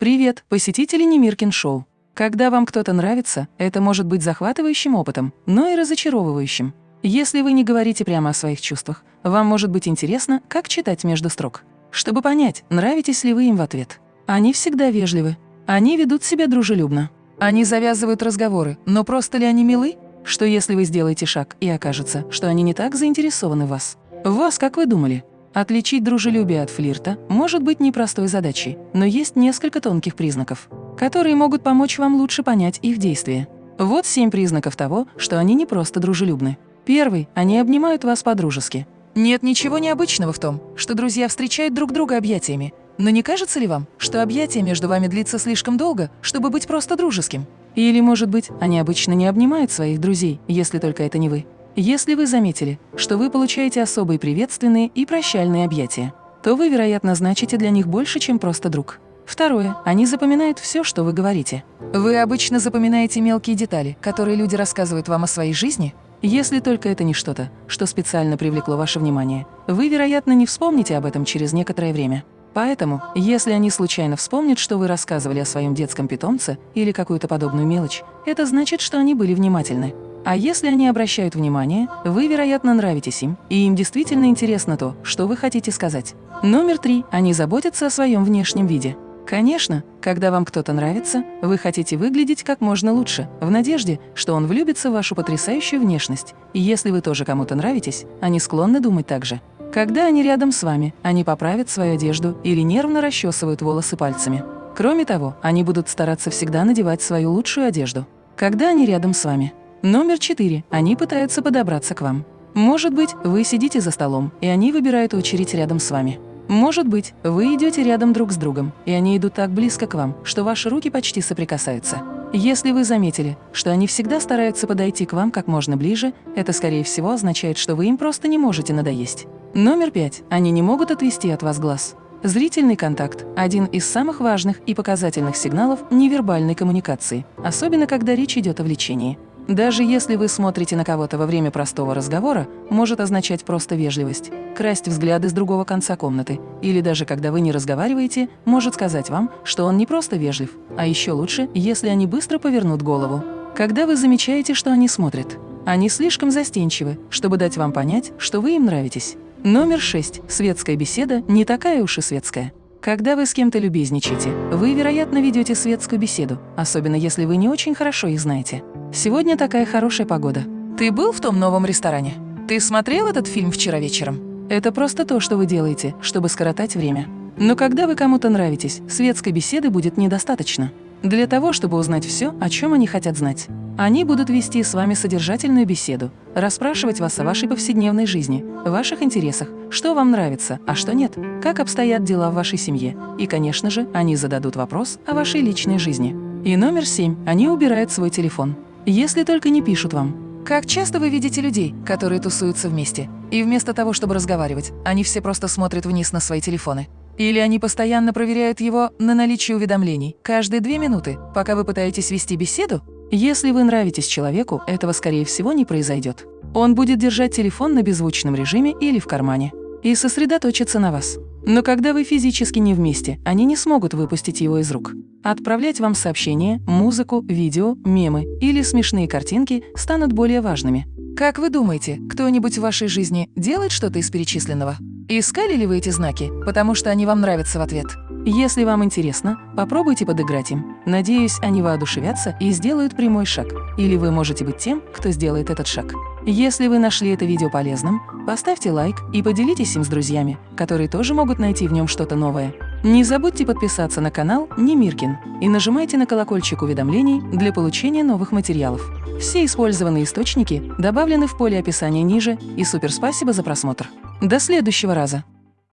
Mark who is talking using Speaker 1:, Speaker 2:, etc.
Speaker 1: Привет, посетители Немиркин Шоу. Когда вам кто-то нравится, это может быть захватывающим опытом, но и разочаровывающим. Если вы не говорите прямо о своих чувствах, вам может быть интересно, как читать между строк. Чтобы понять, нравитесь ли вы им в ответ. Они всегда вежливы. Они ведут себя дружелюбно. Они завязывают разговоры, но просто ли они милы? Что если вы сделаете шаг и окажется, что они не так заинтересованы в вас? Вас, как вы думали? Отличить дружелюбие от флирта может быть непростой задачей, но есть несколько тонких признаков, которые могут помочь вам лучше понять их действия. Вот семь признаков того, что они не просто дружелюбны. Первый – они обнимают вас по-дружески. Нет ничего необычного в том, что друзья встречают друг друга объятиями. Но не кажется ли вам, что объятие между вами длится слишком долго, чтобы быть просто дружеским? Или, может быть, они обычно не обнимают своих друзей, если только это не вы. Если вы заметили, что вы получаете особые приветственные и прощальные объятия, то вы, вероятно, значите для них больше, чем просто друг. Второе. Они запоминают все, что вы говорите. Вы обычно запоминаете мелкие детали, которые люди рассказывают вам о своей жизни? Если только это не что-то, что специально привлекло ваше внимание, вы, вероятно, не вспомните об этом через некоторое время. Поэтому, если они случайно вспомнят, что вы рассказывали о своем детском питомце или какую-то подобную мелочь, это значит, что они были внимательны. А если они обращают внимание, вы, вероятно, нравитесь им, и им действительно интересно то, что вы хотите сказать. Номер три. Они заботятся о своем внешнем виде. Конечно, когда вам кто-то нравится, вы хотите выглядеть как можно лучше, в надежде, что он влюбится в вашу потрясающую внешность. И если вы тоже кому-то нравитесь, они склонны думать так же. Когда они рядом с вами, они поправят свою одежду или нервно расчесывают волосы пальцами. Кроме того, они будут стараться всегда надевать свою лучшую одежду. Когда они рядом с вами. Номер четыре. Они пытаются подобраться к вам. Может быть, вы сидите за столом, и они выбирают очередь рядом с вами. Может быть, вы идете рядом друг с другом, и они идут так близко к вам, что ваши руки почти соприкасаются. Если вы заметили, что они всегда стараются подойти к вам как можно ближе, это, скорее всего, означает, что вы им просто не можете надоесть. Номер пять. Они не могут отвести от вас глаз. Зрительный контакт – один из самых важных и показательных сигналов невербальной коммуникации, особенно когда речь идет о влечении. Даже если вы смотрите на кого-то во время простого разговора, может означать просто вежливость, красть взгляды с другого конца комнаты, или даже когда вы не разговариваете, может сказать вам, что он не просто вежлив, а еще лучше, если они быстро повернут голову. Когда вы замечаете, что они смотрят, они слишком застенчивы, чтобы дать вам понять, что вы им нравитесь. Номер шесть. Светская беседа не такая уж и светская. Когда вы с кем-то любезничаете, вы, вероятно, ведете светскую беседу, особенно если вы не очень хорошо их знаете. Сегодня такая хорошая погода. Ты был в том новом ресторане? Ты смотрел этот фильм вчера вечером? Это просто то, что вы делаете, чтобы скоротать время. Но когда вы кому-то нравитесь, светской беседы будет недостаточно. Для того, чтобы узнать все, о чем они хотят знать. Они будут вести с вами содержательную беседу, расспрашивать вас о вашей повседневной жизни, ваших интересах, что вам нравится, а что нет, как обстоят дела в вашей семье. И, конечно же, они зададут вопрос о вашей личной жизни. И номер семь. Они убирают свой телефон. Если только не пишут вам. Как часто вы видите людей, которые тусуются вместе, и вместо того, чтобы разговаривать, они все просто смотрят вниз на свои телефоны? Или они постоянно проверяют его на наличие уведомлений каждые две минуты, пока вы пытаетесь вести беседу? Если вы нравитесь человеку, этого, скорее всего, не произойдет. Он будет держать телефон на беззвучном режиме или в кармане и сосредоточиться на вас. Но когда вы физически не вместе, они не смогут выпустить его из рук. Отправлять вам сообщения, музыку, видео, мемы или смешные картинки станут более важными. Как вы думаете, кто-нибудь в вашей жизни делает что-то из перечисленного? Искали ли вы эти знаки, потому что они вам нравятся в ответ? Если вам интересно, попробуйте подыграть им. Надеюсь, они воодушевятся и сделают прямой шаг. Или вы можете быть тем, кто сделает этот шаг. Если вы нашли это видео полезным, поставьте лайк и поделитесь им с друзьями, которые тоже могут найти в нем что-то новое. Не забудьте подписаться на канал Немиркин и нажимайте на колокольчик уведомлений для получения новых материалов. Все использованные источники добавлены в поле описания ниже, и супер спасибо за просмотр. До следующего раза!